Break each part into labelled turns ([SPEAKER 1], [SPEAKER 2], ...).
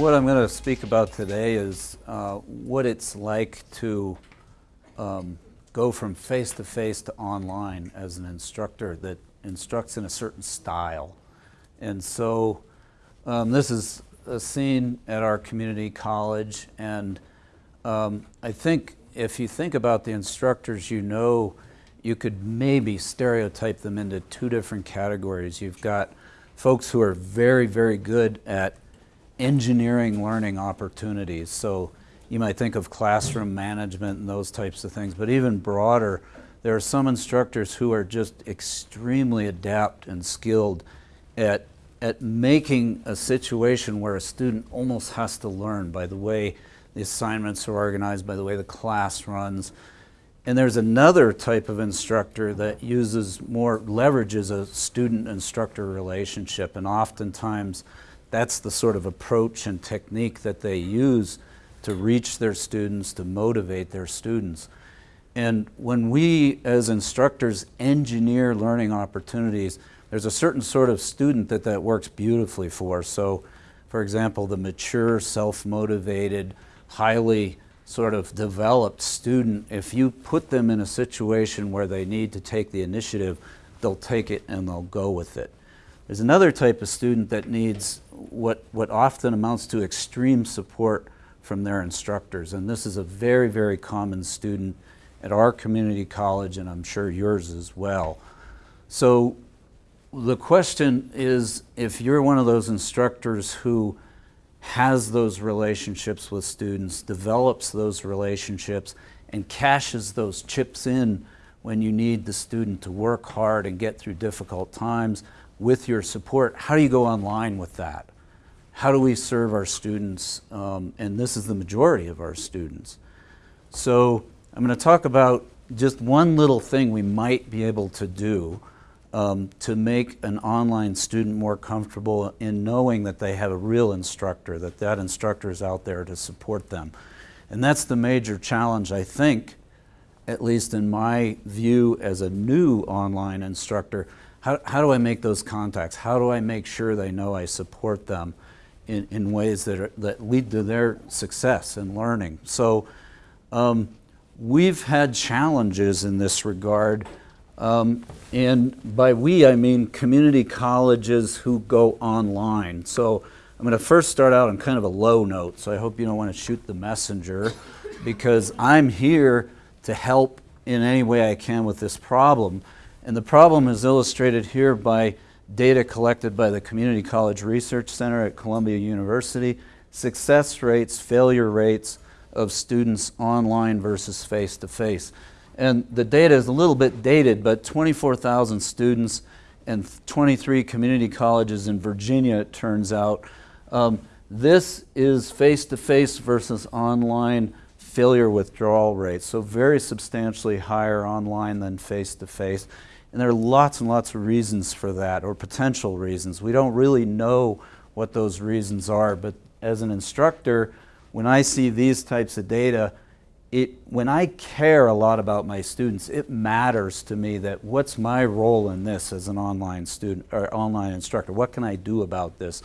[SPEAKER 1] what I'm going to speak about today is uh, what it's like to um, go from face-to-face -to, online as an instructor that instructs in a certain style. And so um, this is a scene at our community college and um, I think if you think about the instructors you know, you could maybe stereotype them into two different categories. You've got folks who are very, very good at engineering learning opportunities. So you might think of classroom management and those types of things, but even broader, there are some instructors who are just extremely adept and skilled at, at making a situation where a student almost has to learn by the way the assignments are organized, by the way the class runs. And there's another type of instructor that uses more, leverages a student-instructor relationship, and oftentimes that's the sort of approach and technique that they use to reach their students, to motivate their students. And when we, as instructors, engineer learning opportunities, there's a certain sort of student that that works beautifully for. So, for example, the mature, self-motivated, highly sort of developed student, if you put them in a situation where they need to take the initiative, they'll take it and they'll go with it. There's another type of student that needs what, what often amounts to extreme support from their instructors, and this is a very, very common student at our community college, and I'm sure yours as well. So the question is, if you're one of those instructors who has those relationships with students, develops those relationships, and cashes those chips in when you need the student to work hard and get through difficult times with your support, how do you go online with that? How do we serve our students? Um, and this is the majority of our students. So I'm going to talk about just one little thing we might be able to do um, to make an online student more comfortable in knowing that they have a real instructor, that that instructor is out there to support them. And that's the major challenge, I think, at least in my view as a new online instructor. How, how do I make those contacts? How do I make sure they know I support them in, in ways that, are, that lead to their success and learning? So um, we've had challenges in this regard um, and by we, I mean community colleges who go online. So I'm going to first start out on kind of a low note, so I hope you don't want to shoot the messenger, because I'm here to help in any way I can with this problem. And the problem is illustrated here by data collected by the Community College Research Center at Columbia University, success rates, failure rates of students online versus face-to-face. -face. And the data is a little bit dated, but 24,000 students and 23 community colleges in Virginia, it turns out. Um, this is face-to-face -face versus online failure withdrawal rates, so very substantially higher online than face-to-face. -face. And there are lots and lots of reasons for that, or potential reasons. We don't really know what those reasons are, but as an instructor, when I see these types of data, it, when I care a lot about my students, it matters to me that what's my role in this as an online student or online instructor? What can I do about this?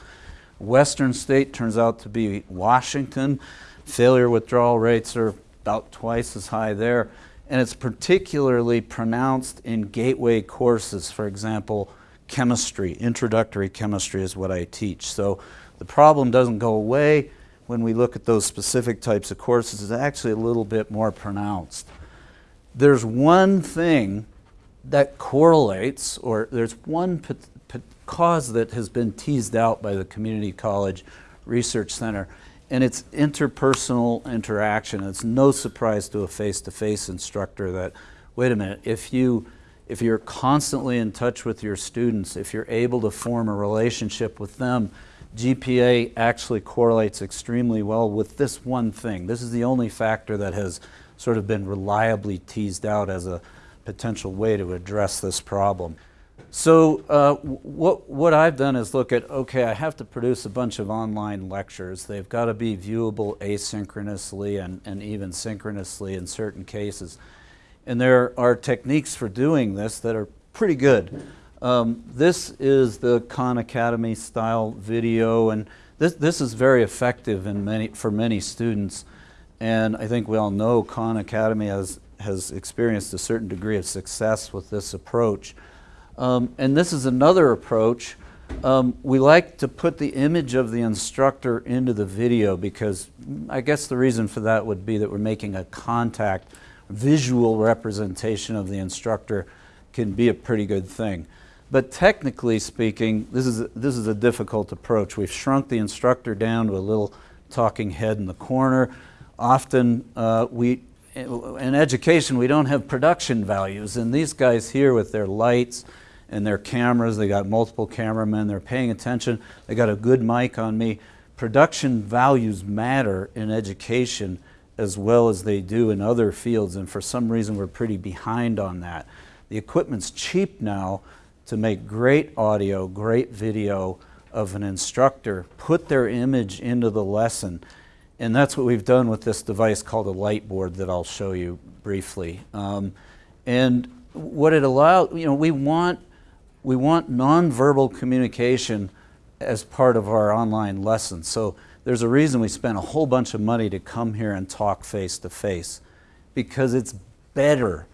[SPEAKER 1] Western state turns out to be Washington. Failure withdrawal rates are about twice as high there. And it's particularly pronounced in gateway courses. For example, chemistry, introductory chemistry is what I teach. So the problem doesn't go away when we look at those specific types of courses It's actually a little bit more pronounced. There's one thing that correlates, or there's one cause that has been teased out by the Community College Research Center, and it's interpersonal interaction. It's no surprise to a face-to-face -face instructor that, wait a minute, if you if you're constantly in touch with your students, if you're able to form a relationship with them, GPA actually correlates extremely well with this one thing. This is the only factor that has sort of been reliably teased out as a potential way to address this problem. So uh, what, what I've done is look at, okay, I have to produce a bunch of online lectures. They've got to be viewable asynchronously and, and even synchronously in certain cases. And there are techniques for doing this that are pretty good. Um, this is the Khan Academy style video and this, this is very effective in many, for many students. And I think we all know Khan Academy has, has experienced a certain degree of success with this approach. Um, and this is another approach. Um, we like to put the image of the instructor into the video because I guess the reason for that would be that we're making a contact, visual representation of the instructor can be a pretty good thing. But technically speaking, this is, a, this is a difficult approach. We've shrunk the instructor down to a little talking head in the corner. Often uh, we, in education, we don't have production values. And these guys here with their lights and their cameras, they got multiple cameramen, they're paying attention, they got a good mic on me. Production values matter in education as well as they do in other fields. And for some reason, we're pretty behind on that. The equipment's cheap now, to make great audio, great video of an instructor, put their image into the lesson. And that's what we've done with this device called a Lightboard that I'll show you briefly. Um, and what it allows, you know, we want, we want nonverbal communication as part of our online lessons. So there's a reason we spent a whole bunch of money to come here and talk face to face because it's better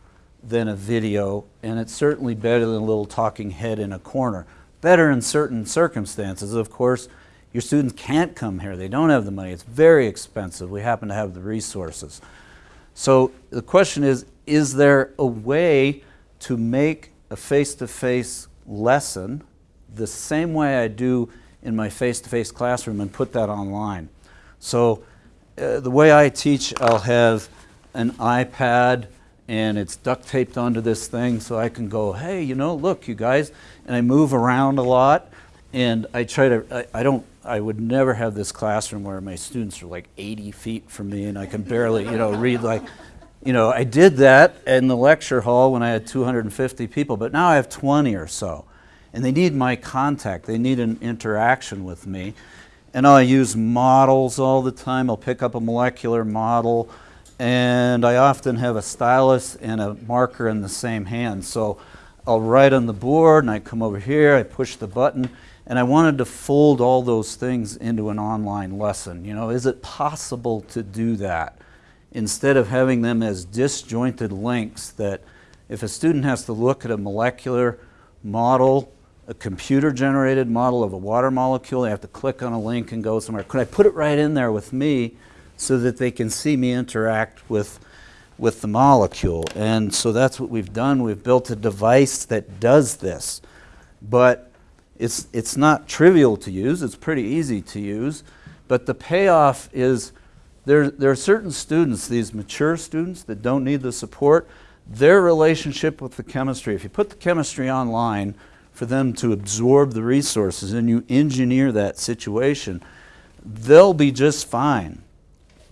[SPEAKER 1] than a video, and it's certainly better than a little talking head in a corner. Better in certain circumstances. Of course, your students can't come here. They don't have the money. It's very expensive. We happen to have the resources. So the question is, is there a way to make a face-to-face -face lesson the same way I do in my face-to-face -face classroom and put that online? So uh, the way I teach, I'll have an iPad and it's duct taped onto this thing so I can go, hey, you know, look, you guys, and I move around a lot, and I try to, I, I don't, I would never have this classroom where my students are like 80 feet from me and I can barely, you know, read like, you know, I did that in the lecture hall when I had 250 people, but now I have 20 or so. And they need my contact. They need an interaction with me. And I use models all the time. I'll pick up a molecular model and I often have a stylus and a marker in the same hand. So I'll write on the board and I come over here, I push the button, and I wanted to fold all those things into an online lesson. You know, is it possible to do that instead of having them as disjointed links that if a student has to look at a molecular model, a computer generated model of a water molecule, they have to click on a link and go somewhere. Could I put it right in there with me so that they can see me interact with, with the molecule. And so that's what we've done. We've built a device that does this. But it's, it's not trivial to use. It's pretty easy to use. But the payoff is there, there are certain students, these mature students that don't need the support, their relationship with the chemistry, if you put the chemistry online for them to absorb the resources and you engineer that situation, they'll be just fine.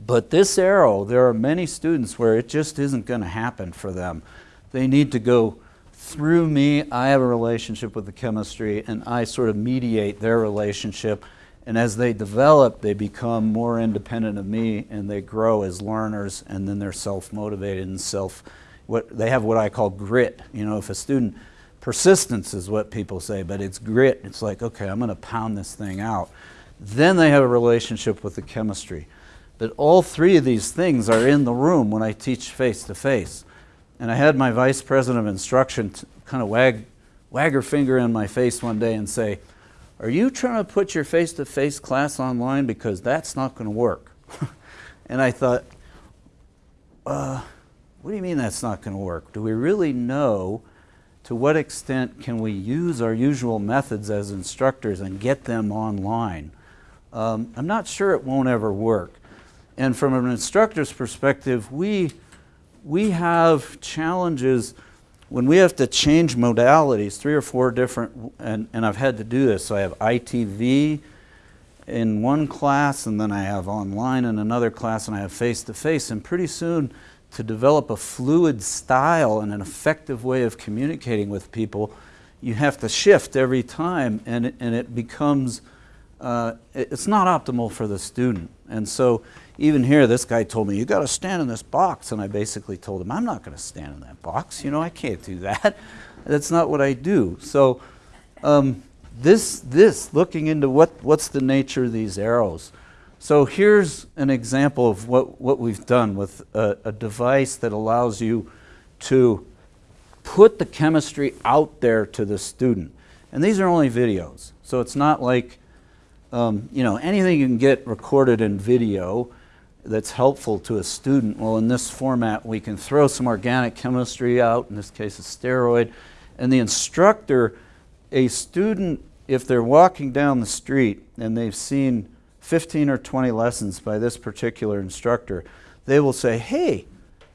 [SPEAKER 1] But this arrow, there are many students where it just isn't going to happen for them. They need to go through me. I have a relationship with the chemistry, and I sort of mediate their relationship. And as they develop, they become more independent of me, and they grow as learners, and then they're self-motivated and self. What they have what I call grit. You know, if a student persistence is what people say, but it's grit. It's like, okay, I'm going to pound this thing out. Then they have a relationship with the chemistry that all three of these things are in the room when I teach face to face. And I had my vice president of instruction kind of wag, wag her finger in my face one day and say, are you trying to put your face-to-face -face class online because that's not going to work? and I thought, uh, what do you mean that's not going to work? Do we really know to what extent can we use our usual methods as instructors and get them online? Um, I'm not sure it won't ever work. And from an instructor's perspective, we, we have challenges when we have to change modalities, three or four different, and, and I've had to do this. So I have ITV in one class, and then I have online in another class, and I have face-to-face. -face. And pretty soon, to develop a fluid style and an effective way of communicating with people, you have to shift every time, and it, and it becomes, uh, it's not optimal for the student. And so even here, this guy told me, you got to stand in this box. And I basically told him, I'm not going to stand in that box. You know, I can't do that. That's not what I do. So um, this, this, looking into what, what's the nature of these arrows. So here's an example of what, what we've done with a, a device that allows you to put the chemistry out there to the student. And these are only videos. So it's not like, um, you know, anything you can get recorded in video that's helpful to a student. Well, in this format, we can throw some organic chemistry out, in this case a steroid, and the instructor, a student, if they're walking down the street and they've seen 15 or 20 lessons by this particular instructor, they will say, hey,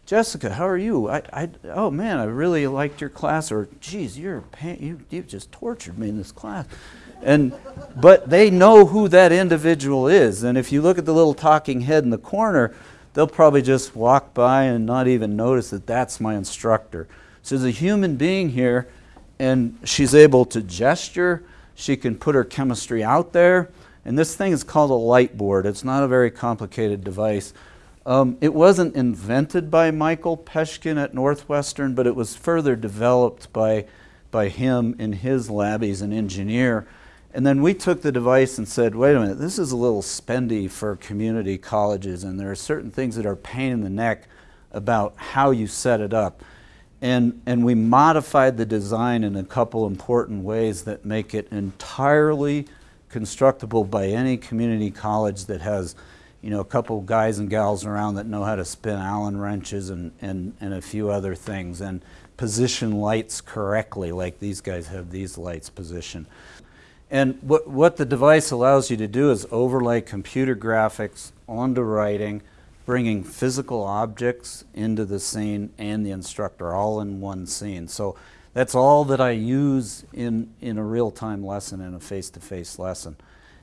[SPEAKER 1] Jessica, how are you? I, I, oh man, I really liked your class, or geez, you're you, you just tortured me in this class. And, but they know who that individual is. And if you look at the little talking head in the corner, they'll probably just walk by and not even notice that that's my instructor. So there's a human being here, and she's able to gesture. She can put her chemistry out there. And this thing is called a light board. It's not a very complicated device. Um, it wasn't invented by Michael Peshkin at Northwestern, but it was further developed by, by him in his lab. He's an engineer. And then we took the device and said, wait a minute, this is a little spendy for community colleges, and there are certain things that are pain in the neck about how you set it up. And, and we modified the design in a couple important ways that make it entirely constructible by any community college that has you know, a couple guys and gals around that know how to spin Allen wrenches and, and, and a few other things and position lights correctly like these guys have these lights positioned. And what, what the device allows you to do is overlay computer graphics onto writing, bringing physical objects into the scene and the instructor all in one scene. So that's all that I use in, in a real-time lesson, in a face-to-face -face lesson.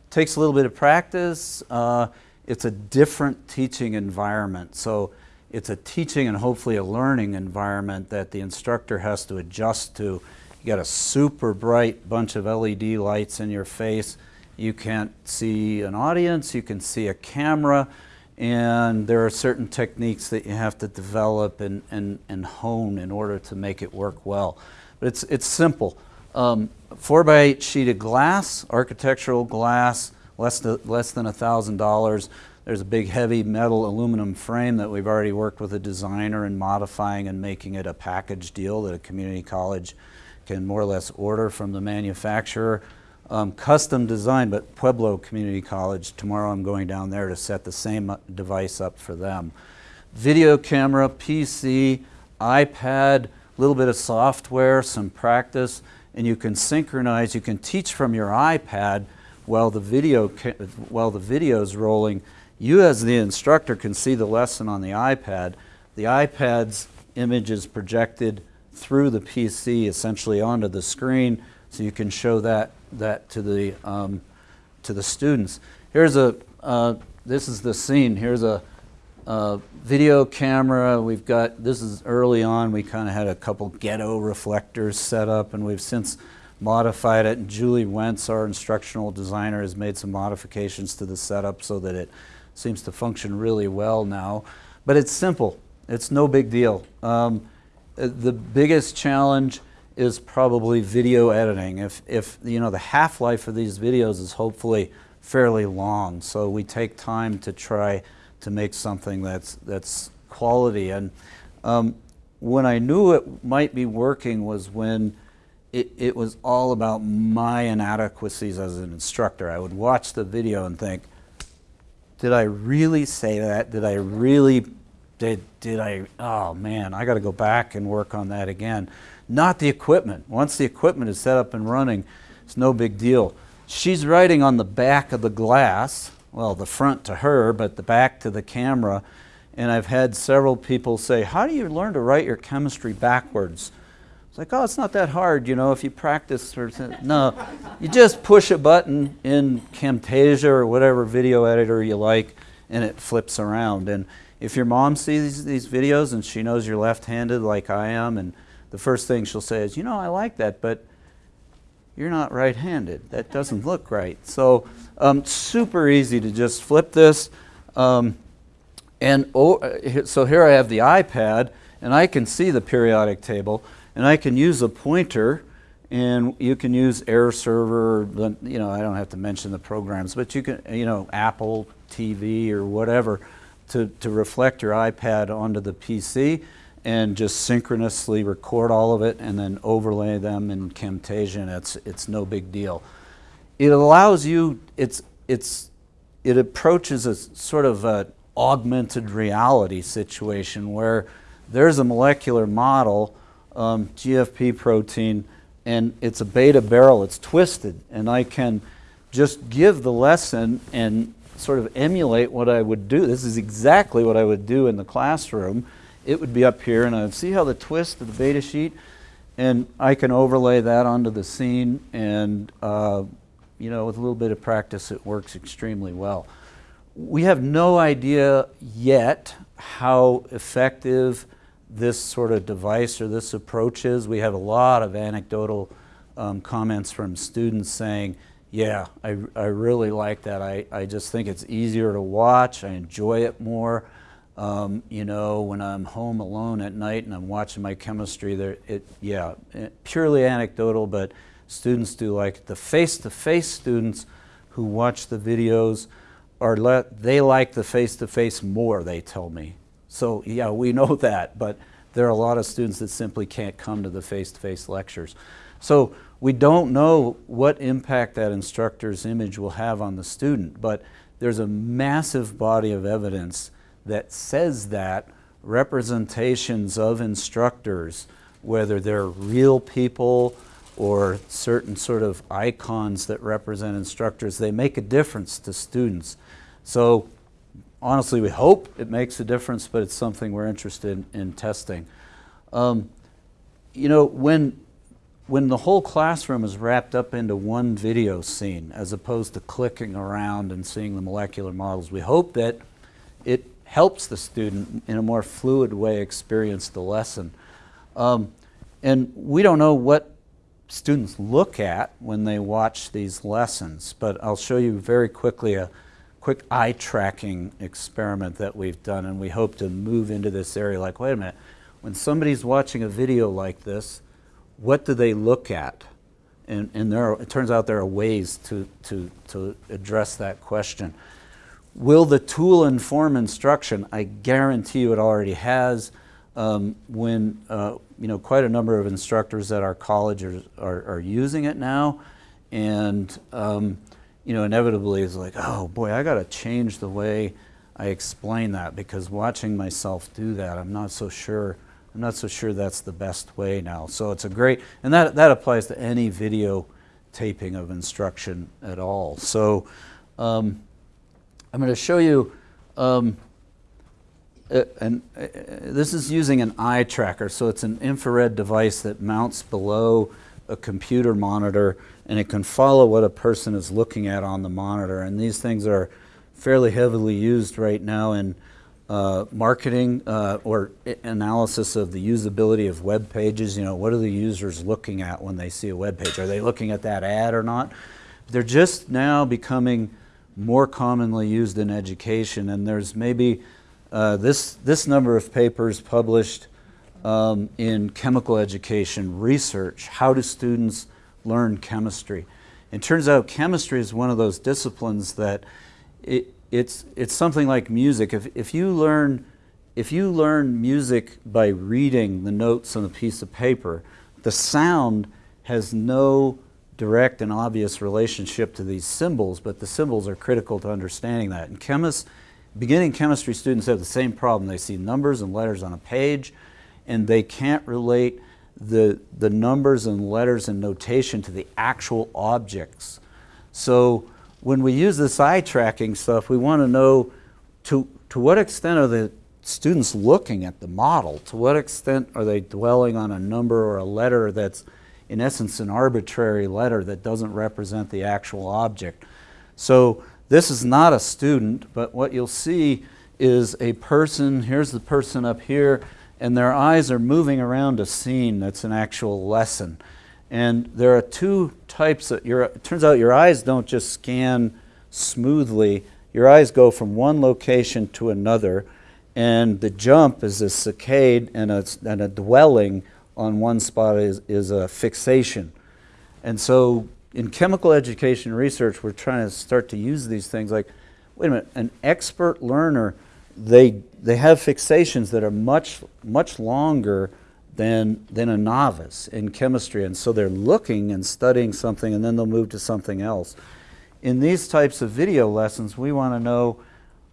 [SPEAKER 1] It takes a little bit of practice. Uh, it's a different teaching environment. So it's a teaching and hopefully a learning environment that the instructor has to adjust to. You got a super bright bunch of LED lights in your face. You can't see an audience, you can see a camera, and there are certain techniques that you have to develop and, and, and hone in order to make it work well. But it's, it's simple. Um, four by eight sheet of glass, architectural glass, less, to, less than $1,000. There's a big heavy metal aluminum frame that we've already worked with a designer in modifying and making it a package deal that a community college can more or less order from the manufacturer. Um, custom design, but Pueblo Community College, tomorrow I'm going down there to set the same uh, device up for them. Video camera, PC, iPad, a little bit of software, some practice, and you can synchronize, you can teach from your iPad while the video while the video is rolling, you as the instructor can see the lesson on the iPad. The iPad's image is projected through the PC essentially onto the screen so you can show that that to the um, to the students. Here's a uh, this is the scene. Here's a, video camera. We've got this is early on. We kind of had a couple ghetto reflectors set up, and we've since modified it. And Julie Wentz, our instructional designer, has made some modifications to the setup so that it seems to function really well now. But it's simple. It's no big deal. Um, the biggest challenge is probably video editing. If, if you know, the half-life of these videos is hopefully fairly long, so we take time to try to make something that's, that's quality. And um, when I knew it might be working was when it, it was all about my inadequacies as an instructor. I would watch the video and think, did I really say that? Did I really, did, did I, oh man, I got to go back and work on that again. Not the equipment. Once the equipment is set up and running, it's no big deal. She's writing on the back of the glass, well, the front to her, but the back to the camera. And I've had several people say, how do you learn to write your chemistry backwards? It's like, oh, it's not that hard, you know, if you practice. No, you just push a button in Camtasia or whatever video editor you like, and it flips around. And if your mom sees these videos and she knows you're left-handed like I am, and the first thing she'll say is, you know, I like that, but you're not right-handed. That doesn't look right. So um, super easy to just flip this. Um, and oh, so here I have the iPad, and I can see the periodic table and I can use a pointer and you can use AirServer, you know, I don't have to mention the programs, but you can, you know, Apple TV or whatever to, to reflect your iPad onto the PC and just synchronously record all of it and then overlay them in Camtasia and it's, it's no big deal. It allows you, it's, it's, it approaches a sort of a augmented reality situation where there's a molecular model, um, GFP protein, and it's a beta barrel, it's twisted, and I can just give the lesson and sort of emulate what I would do. This is exactly what I would do in the classroom. It would be up here, and I would see how the twist of the beta sheet, and I can overlay that onto the scene, and uh, you know, with a little bit of practice, it works extremely well. We have no idea yet how effective this sort of device or this approach is. We have a lot of anecdotal um, comments from students saying, yeah, I, I really like that. I, I just think it's easier to watch. I enjoy it more. Um, you know, when I'm home alone at night and I'm watching my chemistry, there, it, yeah, it, purely anecdotal, but students do like it. The face-to-face -face students who watch the videos are let, they like the face-to-face -face more, they tell me. So yeah, we know that, but there are a lot of students that simply can't come to the face-to-face -face lectures. So we don't know what impact that instructor's image will have on the student, but there's a massive body of evidence that says that representations of instructors, whether they're real people or certain sort of icons that represent instructors, they make a difference to students. So honestly, we hope it makes a difference, but it's something we're interested in, in testing. Um, you know, when, when the whole classroom is wrapped up into one video scene, as opposed to clicking around and seeing the molecular models, we hope that it helps the student in a more fluid way experience the lesson. Um, and we don't know what students look at when they watch these lessons, but I'll show you very quickly a quick eye tracking experiment that we've done and we hope to move into this area like, wait a minute, when somebody's watching a video like this, what do they look at? And, and there are, it turns out there are ways to, to, to address that question. Will the tool inform instruction? I guarantee you it already has. Um, when uh, you know quite a number of instructors at our college are, are, are using it now, and um, you know, inevitably it's like, oh boy, I got to change the way I explain that because watching myself do that, I'm not so sure. I'm not so sure that's the best way now. So it's a great, and that that applies to any video taping of instruction at all. So um, I'm going to show you. Um, and uh, this is using an eye tracker, so it's an infrared device that mounts below a computer monitor and it can follow what a person is looking at on the monitor. And these things are fairly heavily used right now in uh, marketing uh, or analysis of the usability of web pages. You know, what are the users looking at when they see a web page? Are they looking at that ad or not? They're just now becoming more commonly used in education, and there's maybe uh, this, this number of papers published um, in chemical education research. How do students learn chemistry? It turns out chemistry is one of those disciplines that it, it's, it's something like music. If, if, you learn, if you learn music by reading the notes on a piece of paper, the sound has no direct and obvious relationship to these symbols, but the symbols are critical to understanding that. And chemists, beginning chemistry students have the same problem. They see numbers and letters on a page, and they can't relate the, the numbers and letters and notation to the actual objects. So when we use this eye tracking stuff, we want to know to, to what extent are the students looking at the model? To what extent are they dwelling on a number or a letter that's in essence an arbitrary letter that doesn't represent the actual object? So this is not a student, but what you'll see is a person, here's the person up here, and their eyes are moving around a scene that's an actual lesson. And there are two types of, your, it turns out your eyes don't just scan smoothly, your eyes go from one location to another, and the jump is a saccade and a, and a dwelling on one spot is, is a fixation. And so in chemical education research, we're trying to start to use these things like, wait a minute, an expert learner, they, they have fixations that are much, much longer than, than a novice in chemistry. And so they're looking and studying something and then they'll move to something else. In these types of video lessons, we want to know,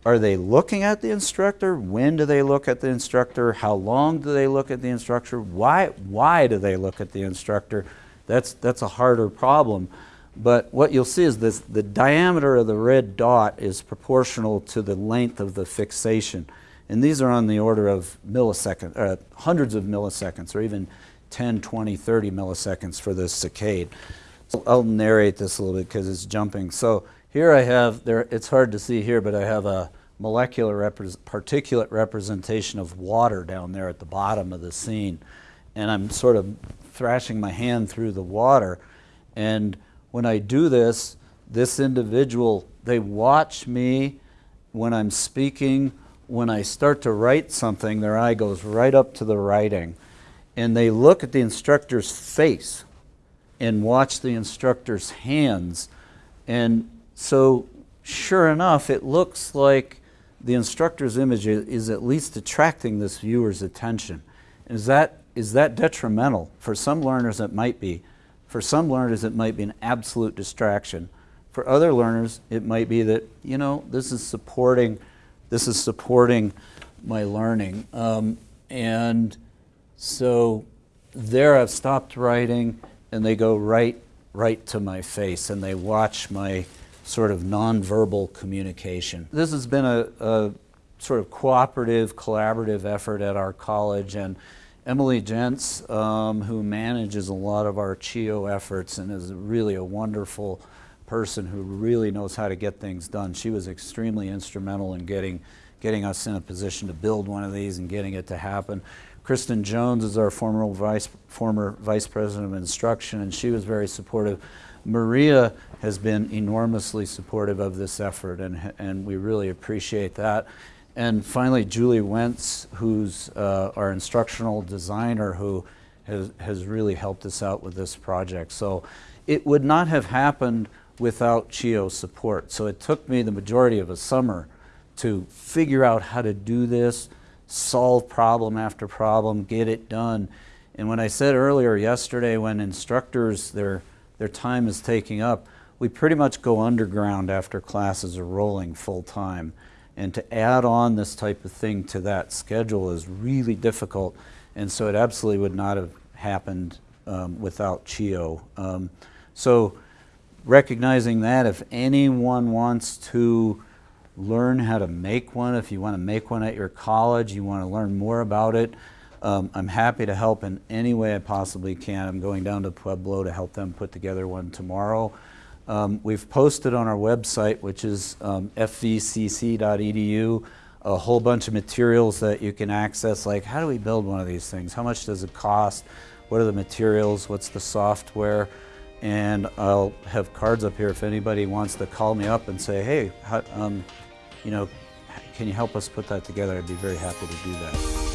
[SPEAKER 1] are they looking at the instructor? When do they look at the instructor? How long do they look at the instructor? Why, why do they look at the instructor? That's, that's a harder problem. But what you'll see is this, the diameter of the red dot is proportional to the length of the fixation. And these are on the order of milliseconds, uh, hundreds of milliseconds, or even 10, 20, 30 milliseconds for this saccade. So I'll narrate this a little bit because it's jumping. So here I have, there, it's hard to see here, but I have a molecular repre particulate representation of water down there at the bottom of the scene. And I'm sort of thrashing my hand through the water. And when I do this, this individual, they watch me when I'm speaking. When I start to write something, their eye goes right up to the writing. And they look at the instructor's face and watch the instructor's hands. And so, sure enough, it looks like the instructor's image is at least attracting this viewer's attention. Is that, is that detrimental? For some learners, it might be. For some learners, it might be an absolute distraction. For other learners, it might be that, you know, this is supporting, this is supporting my learning. Um, and so there I've stopped writing and they go right, right to my face and they watch my sort of nonverbal communication. This has been a, a sort of cooperative, collaborative effort at our college and Emily Gents, um, who manages a lot of our CHIO efforts and is really a wonderful person who really knows how to get things done. She was extremely instrumental in getting, getting us in a position to build one of these and getting it to happen. Kristen Jones is our former vice, former vice president of instruction, and she was very supportive. Maria has been enormously supportive of this effort, and, and we really appreciate that. And finally, Julie Wentz, who's uh, our instructional designer, who has, has really helped us out with this project. So it would not have happened without CHIO support. So it took me the majority of a summer to figure out how to do this, solve problem after problem, get it done. And when I said earlier yesterday when instructors, their, their time is taking up, we pretty much go underground after classes are rolling full time. And to add on this type of thing to that schedule is really difficult. And so it absolutely would not have happened um, without CHIO. Um, so recognizing that if anyone wants to learn how to make one. If you want to make one at your college, you want to learn more about it, um, I'm happy to help in any way I possibly can. I'm going down to Pueblo to help them put together one tomorrow. Um, we've posted on our website, which is um, fvcc.edu, a whole bunch of materials that you can access, like how do we build one of these things? How much does it cost? What are the materials? What's the software? And I'll have cards up here if anybody wants to call me up and say, hey, how, um, you know, can you help us put that together? I'd be very happy to do that.